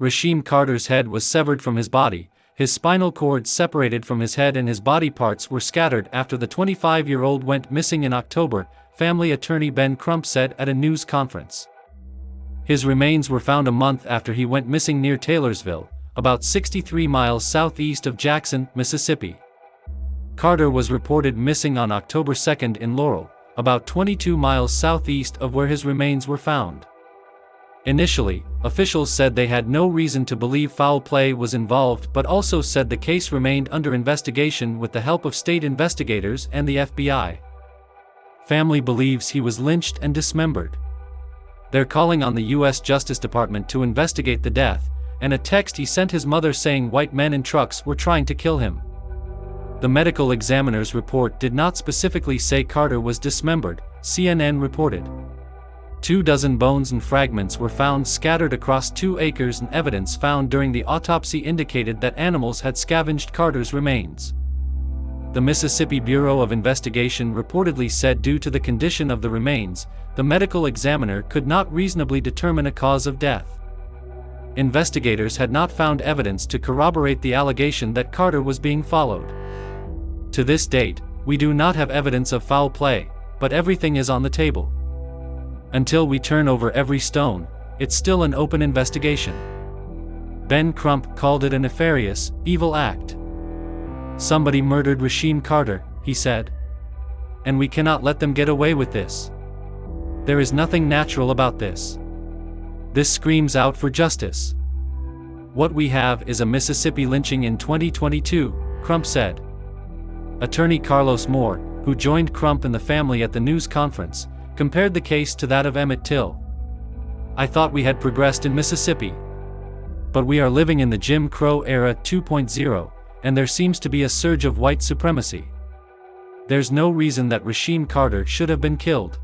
Rasheem Carter's head was severed from his body, his spinal cord separated from his head and his body parts were scattered after the 25-year-old went missing in October, family attorney Ben Crump said at a news conference. His remains were found a month after he went missing near Taylorsville, about 63 miles southeast of Jackson, Mississippi. Carter was reported missing on October 2 in Laurel, about 22 miles southeast of where his remains were found. Initially, officials said they had no reason to believe foul play was involved but also said the case remained under investigation with the help of state investigators and the FBI. Family believes he was lynched and dismembered. They're calling on the U.S. Justice Department to investigate the death, and a text he sent his mother saying white men in trucks were trying to kill him. The medical examiner's report did not specifically say Carter was dismembered, CNN reported. Two dozen bones and fragments were found scattered across two acres and evidence found during the autopsy indicated that animals had scavenged Carter's remains. The Mississippi Bureau of Investigation reportedly said due to the condition of the remains, the medical examiner could not reasonably determine a cause of death. Investigators had not found evidence to corroborate the allegation that Carter was being followed. To this date, we do not have evidence of foul play, but everything is on the table. Until we turn over every stone, it's still an open investigation. Ben Crump called it a nefarious, evil act. Somebody murdered Rasheem Carter, he said. And we cannot let them get away with this. There is nothing natural about this. This screams out for justice. What we have is a Mississippi lynching in 2022, Crump said. Attorney Carlos Moore, who joined Crump and the family at the news conference, compared the case to that of Emmett Till. I thought we had progressed in Mississippi. But we are living in the Jim Crow era 2.0, and there seems to be a surge of white supremacy. There's no reason that Rasheem Carter should have been killed.